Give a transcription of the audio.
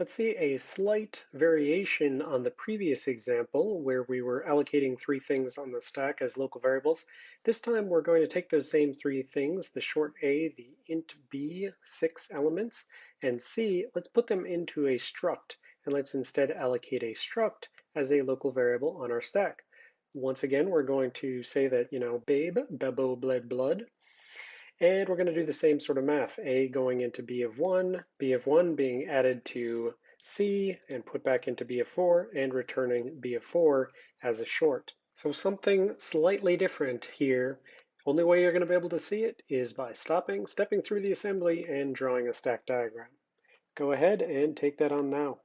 Let's see a slight variation on the previous example where we were allocating three things on the stack as local variables. This time we're going to take those same three things, the short a, the int b, six elements, and c, let's put them into a struct, and let's instead allocate a struct as a local variable on our stack. Once again, we're going to say that, you know, babe, bebo, bled, blood, and we're going to do the same sort of math, A going into B of 1, B of 1 being added to C and put back into B of 4, and returning B of 4 as a short. So something slightly different here. Only way you're going to be able to see it is by stopping, stepping through the assembly, and drawing a stack diagram. Go ahead and take that on now.